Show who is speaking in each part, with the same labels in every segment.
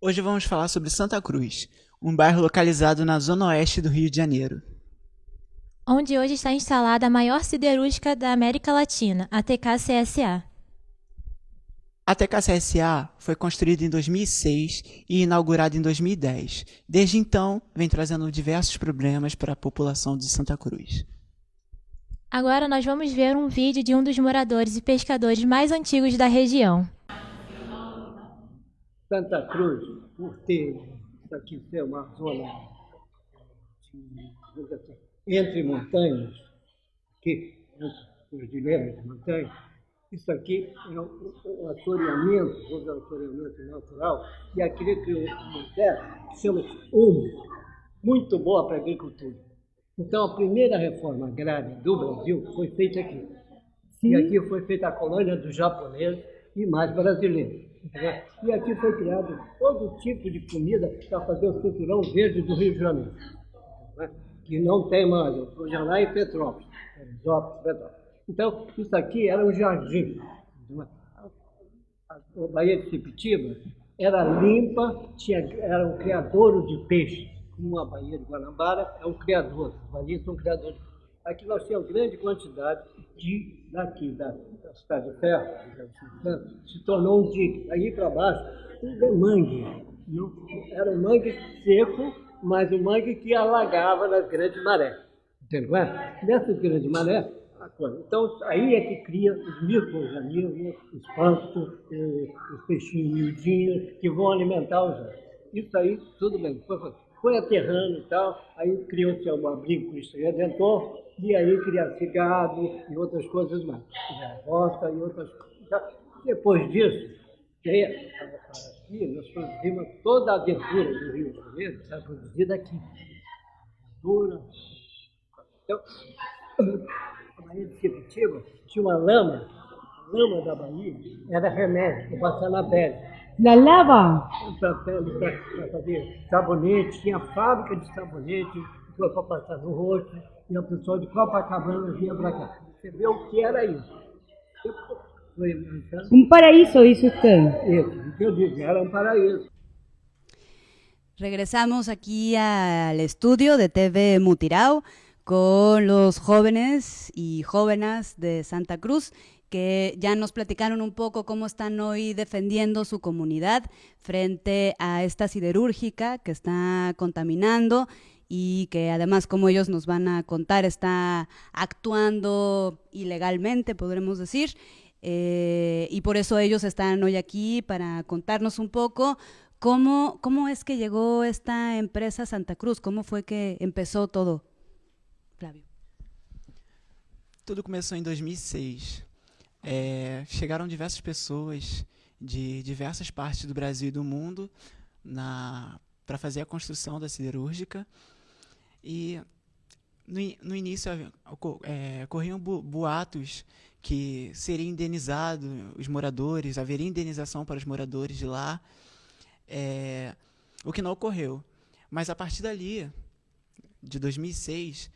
Speaker 1: Hoje vamos falar sobre Santa Cruz, um bairro localizado na zona oeste do Rio de Janeiro.
Speaker 2: Onde hoje está instalada a maior siderúrgica da América Latina, a TKCSA.
Speaker 1: A TKCSA foi construída em 2006 e inaugurada em 2010. Desde então, vem trazendo diversos problemas para a população de Santa Cruz.
Speaker 2: Agora nós vamos ver um vídeo de um dos moradores e pescadores mais antigos da região.
Speaker 3: Santa Cruz, por ter isso aqui ser uma zona de, entre montanhas, aqui, entre cordilheiras de montanhas, isso aqui é um, um assoreamento, dizer, um assoreamento natural, e aquele que uma terra que chama úmido, muito boa para a agricultura. Então, a primeira reforma agrária do Brasil foi feita aqui. Sim. E aqui foi feita a colônia dos japoneses e mais brasileiros. E aqui foi criado todo tipo de comida para fazer o cinturão verde do Rio de Janeiro, que não tem mais, é lá em Petrópolis. Então, isso aqui era um jardim. A Baía de Sepitiba era limpa, tinha, era um criadouro de peixe, como a Baía de Guanabara é um criador, os são criadores. Aqui nós tínhamos grande quantidade de, daqui, da, da cidade de ferro, se tornou um dique. Aí para baixo, um mangue. Era um mangue seco, mas um mangue que alagava nas grandes marés. Entendeu? Nessas grandes marés, então, aí é que cria os micro-organismos, os pântanos, eh, os peixinhos miudinhos, que vão alimentar os outros. Isso aí, tudo bem. Foi, foi aterrando e tal, aí criou-se um abrigo Cristo Redentor, e aí criou-se gado e outras coisas mais. Roça e outras coisas. Depois disso, aqui, nós produzimos toda a aventura do Rio de Janeiro, era produzida aqui. Dura. Então, Bahia de Sepitiba, tinha uma lama, a lama da Bahia era remédio para passar Na
Speaker 4: lava?
Speaker 3: Para fazer sabonete, tinha fábrica de sabonete para passar no rosto, e o pessoal de Copacabana vinha para cá. Você vê o que era isso.
Speaker 4: Um paraíso, isso tem.
Speaker 3: Isso, o que eu disse, era um paraíso.
Speaker 5: Regresamos aquí al estudio de TV Mutirao. con los jóvenes y jóvenes de Santa Cruz que ya nos platicaron un poco cómo están hoy defendiendo su comunidad frente a esta siderúrgica que está contaminando y que además, como ellos nos van a contar, está actuando ilegalmente, podremos decir. Eh, y por eso ellos están hoy aquí para contarnos un poco cómo, cómo es que llegó esta empresa Santa Cruz, cómo fue que empezó todo. Flávio.
Speaker 1: Tudo começou em 2006. É, chegaram diversas pessoas de diversas partes do Brasil e do mundo para fazer a construção da siderúrgica. E no, no início é, corriam boatos que seria indenizado os moradores, haveria indenização para os moradores de lá, é, o que não ocorreu. Mas a partir dali, de 2006,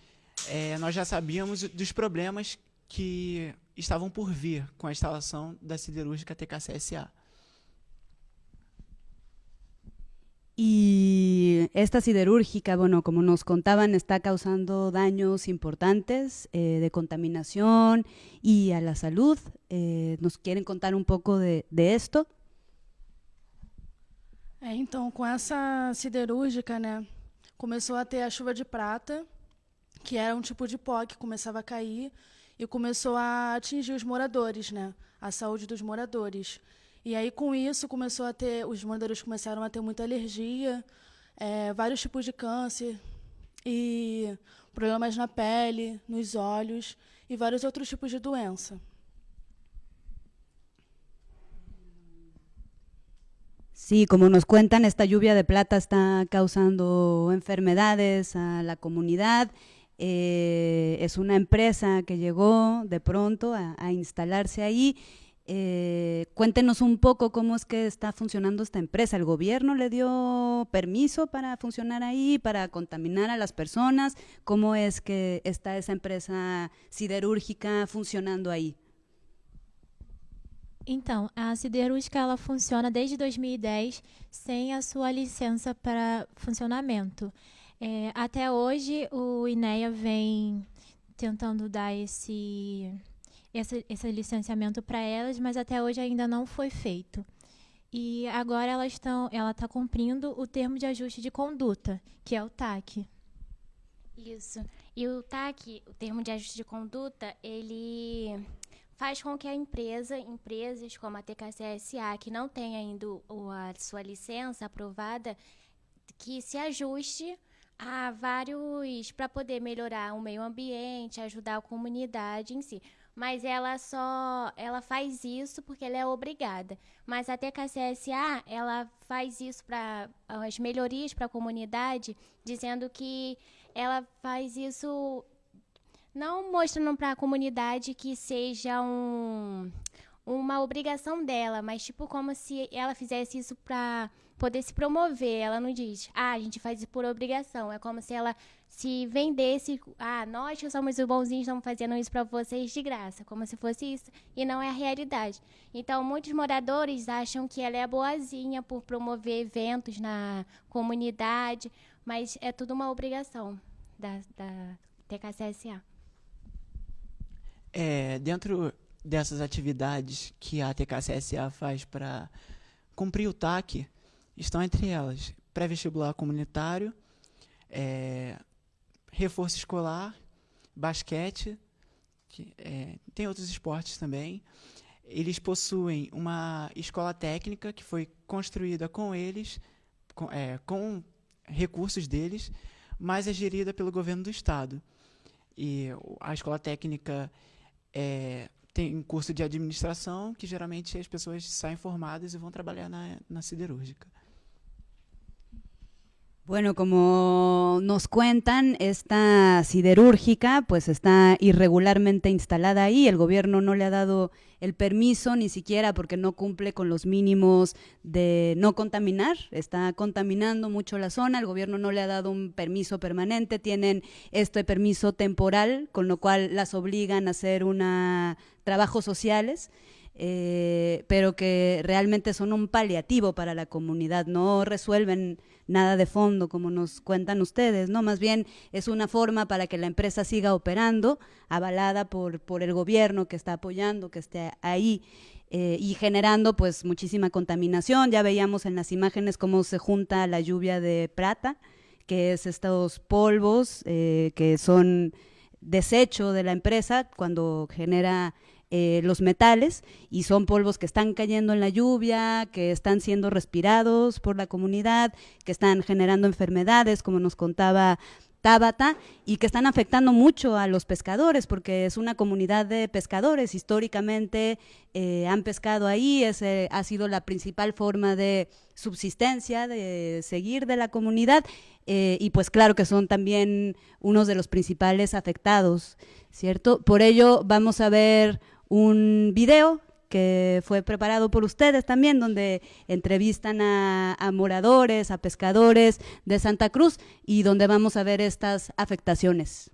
Speaker 1: é, nós já sabíamos dos problemas que estavam por vir com a instalação da siderúrgica TKCSA.
Speaker 5: Y esta siderúrgica, bueno, como nos contaban, está causando daños importantes eh, de contaminación y a la salud. Eh, ¿Nos quieren contar un pouco de, de esto?
Speaker 6: É, então, com essa siderúrgica, né, começou a ter a chuva de prata, que era um tipo de pó que começava a cair e começou a atingir os moradores, né? A saúde dos moradores. E aí, com isso, começou a ter, os moradores começaram a ter muita alergia, é, vários tipos de câncer e problemas na pele, nos olhos e vários outros tipos de doença.
Speaker 5: Sí, como nos cuentan, esta lluvia de plata está causando enfermedades a la comunidad Eh, es una empresa que llegó de pronto a, instalarse ahí. Eh, cuéntenos un poco cómo es que está funcionando esta empresa. ¿El gobierno le dio permiso para funcionar ahí, para contaminar a las personas? ¿Cómo es que está esa empresa siderúrgica funcionando ahí?
Speaker 2: Então, a siderúrgica ela funciona desde 2010 sem a sua licença para funcionamento. É, até hoje, o INEA vem tentando dar esse, esse, esse licenciamento para elas, mas até hoje ainda não foi feito. E agora elas estão, ela está cumprindo o termo de ajuste de conduta, que é o TAC.
Speaker 7: Isso. E o TAC, o termo de ajuste de conduta, ele faz com que a empresa, empresas como a TKCSA, que não tem ainda a sua licença aprovada, que se ajuste a vários para poder melhorar o meio ambiente, ajudar a comunidade em si. Mas ela só ela faz isso porque ela é obrigada. Mas a TKCSA, ela faz isso para as melhorias para a comunidade, dizendo que ela faz isso não mostrando para a comunidade que seja um, uma obrigação dela, mas tipo como se ela fizesse isso para poder se promover. Ela não diz, ah, a gente faz isso por obrigação. É como se ela se vendesse, ah, nós que somos os bonzinhos estamos fazendo isso para vocês de graça, como se fosse isso, e não é a realidade. Então, muitos moradores acham que ela é boazinha por promover eventos na comunidade, mas é tudo uma obrigação da, da TKCSA.
Speaker 1: É, dentro dessas atividades que a TKCSA faz para cumprir o TAC, estão entre elas pré-vestibular comunitário, é, reforço escolar, basquete, que, é, tem outros esportes também. Eles possuem uma escola técnica que foi construída com eles, com, é, com recursos deles, mas é gerida pelo governo do estado. E a escola técnica é, tem curso de administração, que geralmente as pessoas saem formadas e vão trabalhar na, na siderúrgica.
Speaker 5: Bueno, como nos cuentan, esta siderúrgica pues está irregularmente instalada ahí, el gobierno no le ha dado el permiso ni siquiera porque no cumple con los mínimos de no contaminar, está contaminando mucho la zona, el gobierno no le ha dado un permiso permanente, tienen este permiso temporal, con lo cual las obligan a hacer una trabajos sociales. Eh, pero que realmente son un paliativo para la comunidad, no resuelven nada de fondo, como nos cuentan ustedes, ¿no? Más bien es una forma para que la empresa siga operando, avalada por, por el gobierno que está apoyando, que esté ahí. Eh, y generando pues muchísima contaminación. Ya veíamos en las imágenes cómo se junta la lluvia de plata, que es estos polvos eh, que son desecho de la empresa cuando genera eh, los metales y son polvos que están cayendo en la lluvia, que están siendo respirados por la comunidad, que están generando enfermedades, como nos contaba Tabata, y que están afectando mucho a los pescadores, porque es una comunidad de pescadores. Históricamente eh, han pescado ahí, ese ha sido la principal forma de subsistencia, de seguir de la comunidad, eh, y pues claro que son también unos de los principales afectados, ¿cierto? Por ello vamos a ver un video que fue preparado por ustedes también, donde entrevistan a, a, moradores, a pescadores de Santa Cruz y donde vamos a ver estas afectaciones.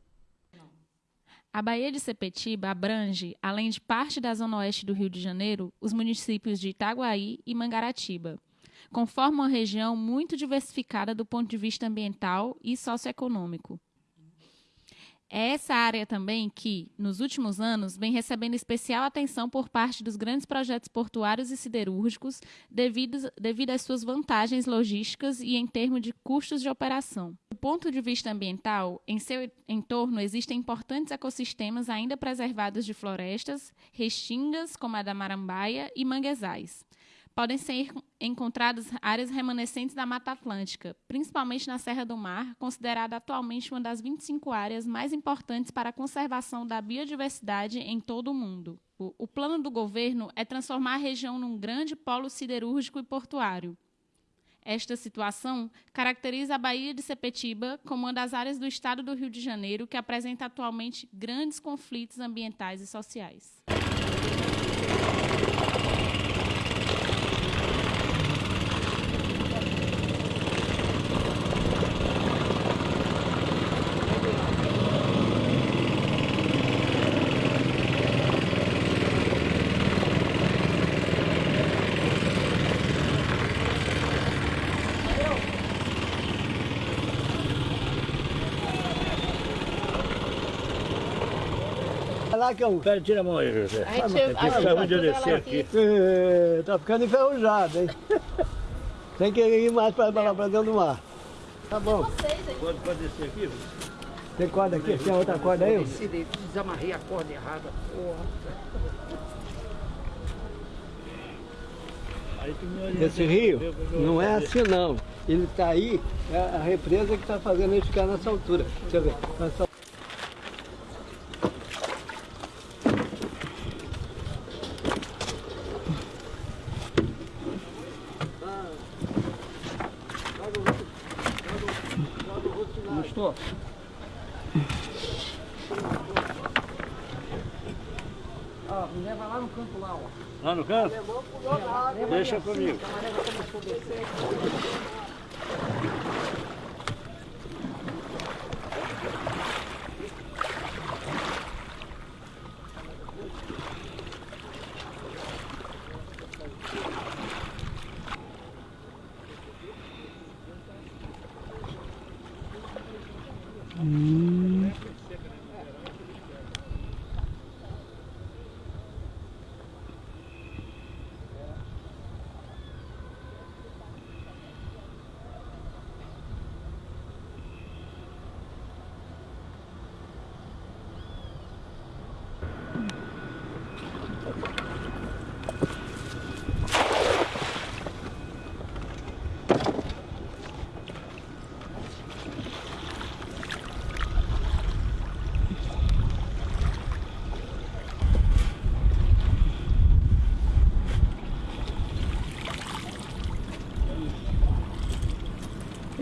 Speaker 8: A Baía de Sepetiba abrange, além de parte da zona oeste do Rio de Janeiro, os municípios de Itaguaí e Mangaratiba, conforma uma região muito diversificada do ponto de vista ambiental e socioeconômico. É essa área também que, nos últimos anos, vem recebendo especial atenção por parte dos grandes projetos portuários e siderúrgicos, devido, devido às suas vantagens logísticas e em termos de custos de operação. Do ponto de vista ambiental, em seu entorno existem importantes ecossistemas ainda preservados de florestas, restingas, como a da Marambaia, e manguezais podem ser encontradas áreas remanescentes da Mata Atlântica, principalmente na Serra do Mar, considerada atualmente uma das 25 áreas mais importantes para a conservação da biodiversidade em todo o mundo. O, plano do governo é transformar a região num grande polo siderúrgico e portuário. Esta situação caracteriza a Baía de Sepetiba como uma das áreas do estado do Rio de Janeiro que apresenta atualmente grandes conflitos ambientais e sociais.
Speaker 3: Lá que eu...
Speaker 9: Pera, tira a mão aí, José.
Speaker 10: A gente- a gente
Speaker 9: Vamos
Speaker 10: vai
Speaker 9: descer
Speaker 10: tudo
Speaker 9: aqui.
Speaker 3: É, tá ficando enferrujado, hein? Tem que ir mais pra, pra, pra dentro do mar. Tá bom.
Speaker 9: Pode, pode descer aqui?
Speaker 3: Tem corda aqui? Tem outra corda aí?
Speaker 10: Desamarrei a corda errada.
Speaker 3: Esse rio não é assim não. Ele está aí, é a represa que está fazendo ele ficar nessa altura. Deixa eu ver.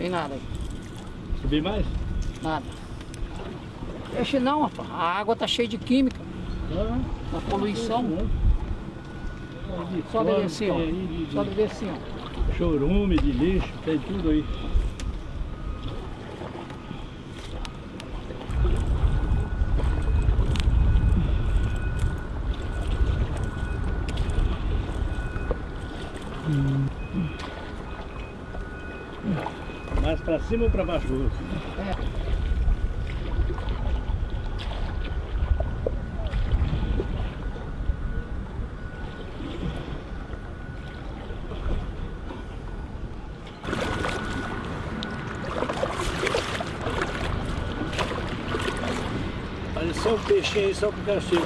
Speaker 10: Tem nada aí.
Speaker 9: Subir mais?
Speaker 10: Nada. Peixe não, rapaz. A água tá cheia de química. Da poluição. Sobe ali assim, ó. Sobe ali assim, ó.
Speaker 9: Chorume de lixo, tem tudo aí. Mais pra cima ou pra baixo?
Speaker 10: É.
Speaker 9: Só o peixinho aí, só pro castigo.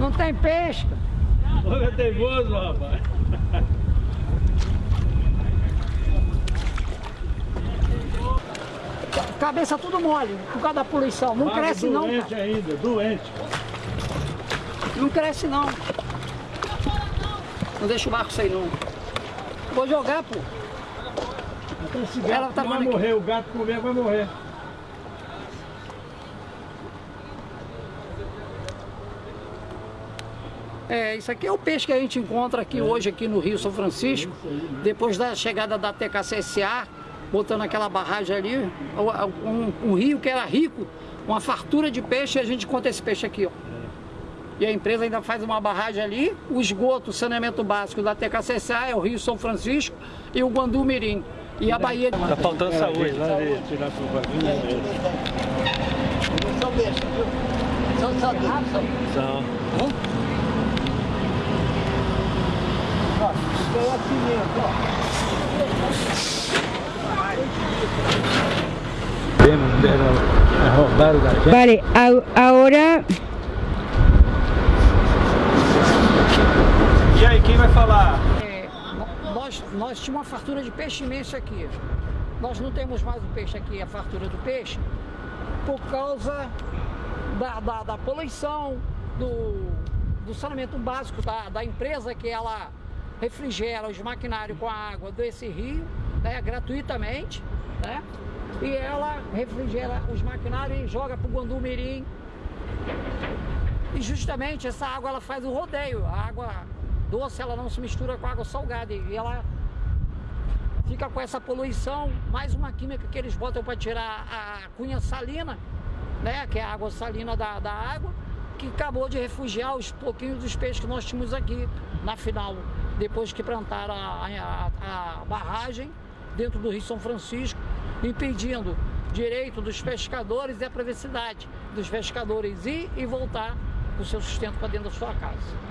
Speaker 10: Não tem peixe.
Speaker 9: Olha, teimoso, rapaz.
Speaker 10: Cabeça tudo mole, por causa da poluição. Não cresce não,
Speaker 9: doente ainda, doente.
Speaker 10: Não cresce não. Não deixa o barco sair não. Vou jogar, pô.
Speaker 9: Então esse
Speaker 10: Ela
Speaker 9: gato
Speaker 10: tá
Speaker 9: vai
Speaker 10: mandando aqui.
Speaker 9: morrer, o gato comer vai morrer.
Speaker 10: É, isso aqui é o peixe que a gente encontra aqui hoje aqui no Rio São Francisco, depois da chegada da TKCSA, botando aquela barragem ali, um, um rio que era rico, uma fartura de peixe, e a gente encontra esse peixe aqui, ó. E a empresa ainda faz uma barragem ali, o esgoto, o saneamento básico da TKCSA é o Rio São Francisco e o Guandu Mirim. E a Bahia...
Speaker 9: Tá faltando saúde. Lá ver, tirar pro bagulho.
Speaker 3: São bestas, viu? São sabidos, são.
Speaker 9: São.
Speaker 3: Ó, isso aí é assim mesmo, ó.
Speaker 9: Temos, deram, roubaram da gente.
Speaker 4: Vale, a- ahora
Speaker 9: E aí, quem vai falar?
Speaker 10: É, nós, nós tínhamos uma fartura de peixe imensa aqui. Nós não temos mais o peixe aqui, a fartura do peixe, por causa da, da, da poluição, do, do saneamento básico da, da empresa que ela refrigera os maquinários com a água desse rio, né, gratuitamente, né? E ela refrigera os maquinários e joga para o Guandu Mirim. E justamente essa água ela faz o rodeio. A água doce ela não se mistura com a água salgada e ela fica com essa poluição, mais uma química que eles botam para tirar a cunha salina, né, que é a água salina da, da água, que acabou de refugiar os pouquinhos dos peixes que nós tínhamos aqui na final, depois que plantaram a, a- a barragem dentro do Rio São Francisco, impedindo direito dos pescadores é a privacidade dos pescadores ir e voltar o seu sustento para dentro da sua casa.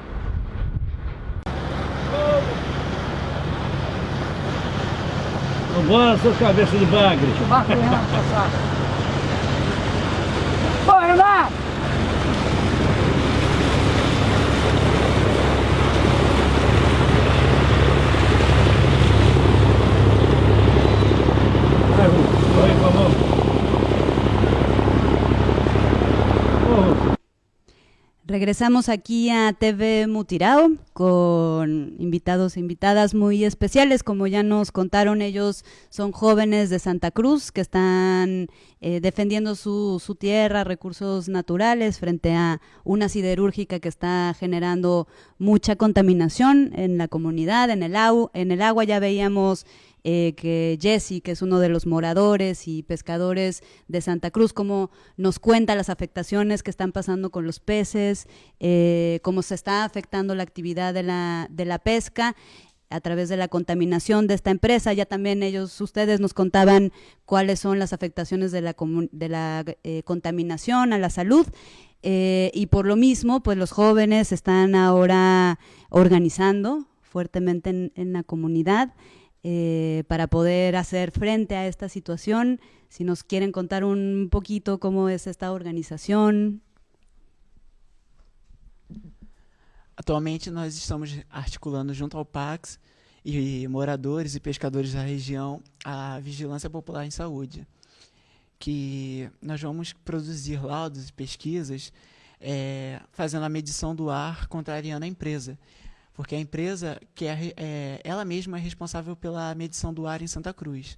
Speaker 9: Vambora, sua cabeça de bagre.
Speaker 10: O Renato passar. Ô, Renato!
Speaker 5: Regresamos aquí a TV Mutirao con invitados e invitadas muy especiales. Como ya nos contaron, ellos son jóvenes de Santa Cruz que están eh, defendiendo su, su tierra, recursos naturales, frente a una siderúrgica que está generando mucha contaminación en la comunidad, en el, au- en el agua. Ya veíamos eh, que Jesse, que es uno de los moradores y pescadores de Santa Cruz, cómo nos cuenta las afectaciones que están pasando con los peces, eh, cómo se está afectando la actividad de la, de la pesca a través de la contaminación de esta empresa. Ya también ellos, ustedes nos contaban cuáles son las afectaciones de la, de la eh, contaminación a la salud. Y por lo mismo, pues los jóvenes están ahora organizando fuertemente en, en la comunidad eh, para poder hacer frente a esta situación. Si nos quieren contar un poquito cómo es esta organización.
Speaker 1: Atualmente nós estamos articulando junto ao Pax e moradores e pescadores da região a Vigilância Popular em Saúde, que nós vamos produzir laudos e pesquisas eh, fazendo a medição do ar contrariando a empresa, porque a empresa que é, é, ela mesma é responsável pela medição do ar em Santa Cruz.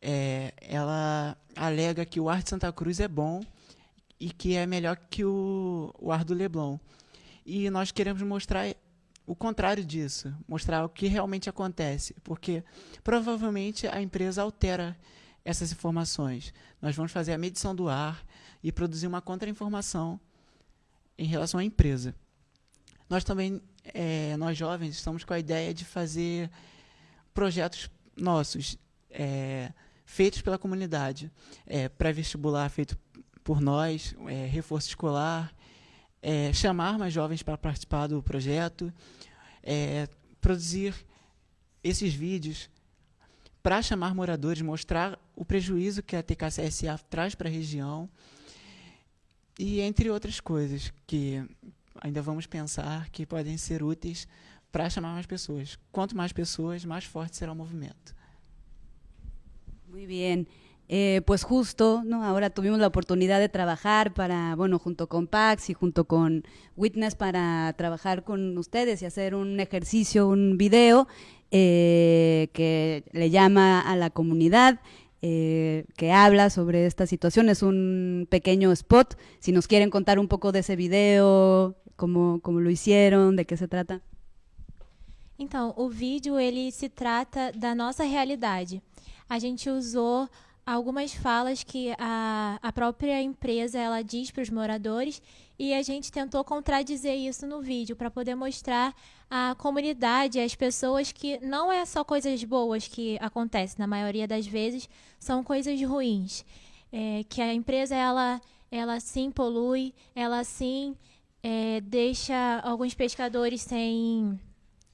Speaker 1: É, ela alega que o ar de Santa Cruz é bom e que é melhor que o, o ar do Leblon. E nós queremos mostrar o contrário disso, mostrar o que realmente acontece, porque provavelmente a empresa altera essas informações. Nós vamos fazer a medição do ar e produzir uma contra-informação em relação à empresa. Nós também, eh, nós jovens, estamos com a ideia de fazer projetos nossos, eh, feitos pela comunidade, eh, pré-vestibular feito por nós, eh, reforço escolar, eh, chamar mais jovens para participar do projeto, eh, produzir esses vídeos para chamar moradores, mostrar o prejuízo que a TKCSA traz para a região e entre outras coisas que ainda vamos pensar que podem ser úteis para chamar mais pessoas. Quanto mais pessoas, mais forte será o movimento.
Speaker 5: Muy bien. Eh, pues justo, ¿no? Ahora tuvimos la oportunidad de trabajar para, bueno, junto con Pax y junto con Witness para trabajar con ustedes y hacer un ejercicio, un video eh, que le llama a la comunidad, eh, que habla sobre esta situación. Es un pequeño spot. Si nos quieren contar un poco de ese video, cómo, cómo lo hicieron, de qué se trata.
Speaker 2: Então, o vídeo ele se trata da nossa realidade. A gente usou algumas falas que a, a própria empresa ela diz para os moradores e a gente tentou contradizer isso no vídeo para poder mostrar à comunidade, às pessoas que não é só coisas boas que acontecem, na maioria das vezes são coisas ruins. É, que a empresa ela, ela sim polui, ela sim é, deixa alguns pescadores sem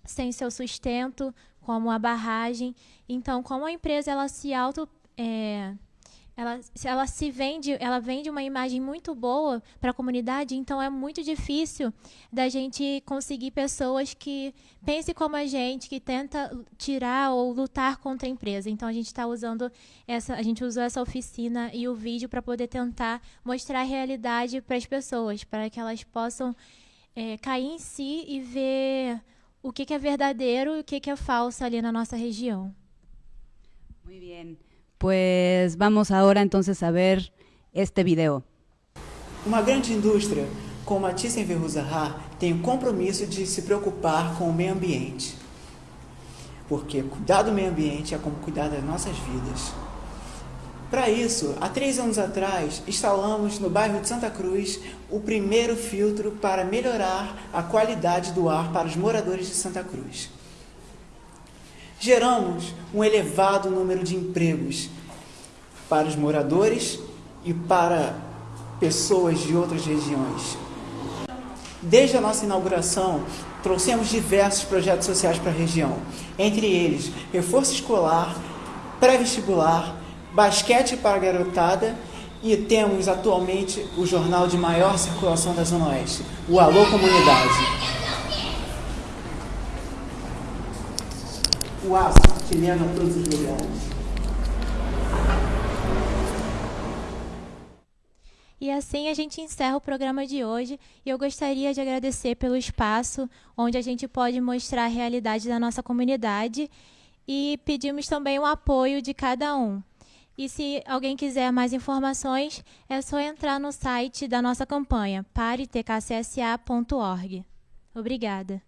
Speaker 2: sem seu sustento, como a barragem. Então, como a empresa ela se auto é, ela, ela se vende, ela vende uma imagem muito boa para a comunidade, então é muito difícil da gente conseguir pessoas que pensem como a gente, que tenta tirar ou lutar contra a empresa. Então a gente está usando essa, a gente usou essa oficina e o vídeo para poder tentar mostrar a realidade para as pessoas, para que elas possam é, cair em si e ver o que, que é verdadeiro e o que, que é falso ali na nossa região.
Speaker 5: Muy bien. Pues vamos ahora entonces a ver este video.
Speaker 1: Uma grande indústria como a Thyssen-Verhulzahar tem o compromisso de se preocupar com o meio ambiente. Porque cuidar do meio ambiente é como cuidar das nossas vidas. Para isso, há três anos atrás, instalamos no bairro de Santa Cruz o primeiro filtro para melhorar a qualidade do ar para os moradores de Santa Cruz. Geramos um elevado número de empregos para os moradores e para pessoas de outras regiões. Desde a nossa inauguração, trouxemos diversos projetos sociais para a região, entre eles reforço escolar, pré-vestibular, basquete para a garotada e temos atualmente o jornal de maior circulação da Zona Oeste, o Alô Comunidade. O aço que leva todos os lugares.
Speaker 2: E assim a gente encerra o programa de hoje e eu gostaria de agradecer pelo espaço onde a gente pode mostrar a realidade da nossa comunidade e pedimos também o apoio de cada um. E se alguém quiser mais informações, é só entrar no site da nossa campanha, paretkcsa.org. Obrigada.